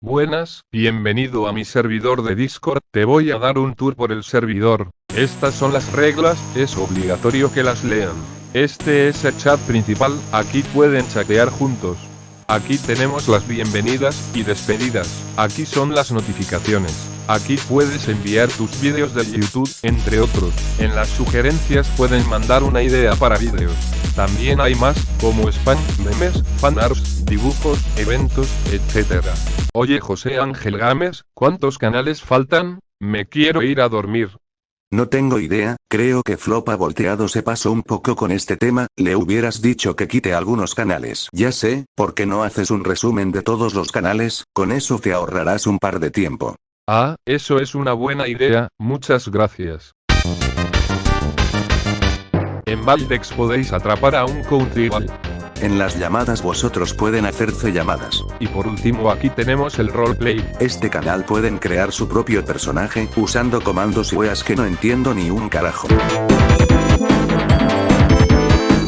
Buenas, bienvenido a mi servidor de Discord, te voy a dar un tour por el servidor. Estas son las reglas, es obligatorio que las lean. Este es el chat principal, aquí pueden chatear juntos. Aquí tenemos las bienvenidas y despedidas, aquí son las notificaciones. Aquí puedes enviar tus vídeos de YouTube, entre otros. En las sugerencias pueden mandar una idea para vídeos. También hay más, como spam, memes, fanarts, dibujos, eventos, etc. Oye José Ángel Gámez, ¿cuántos canales faltan? Me quiero ir a dormir. No tengo idea, creo que Flopa volteado se pasó un poco con este tema, le hubieras dicho que quite algunos canales. Ya sé, ¿por qué no haces un resumen de todos los canales? Con eso te ahorrarás un par de tiempo. Ah, eso es una buena idea, muchas gracias. En Valdex podéis atrapar a un country En las llamadas vosotros pueden hacerse llamadas. Y por último aquí tenemos el roleplay. Este canal pueden crear su propio personaje, usando comandos y weas que no entiendo ni un carajo.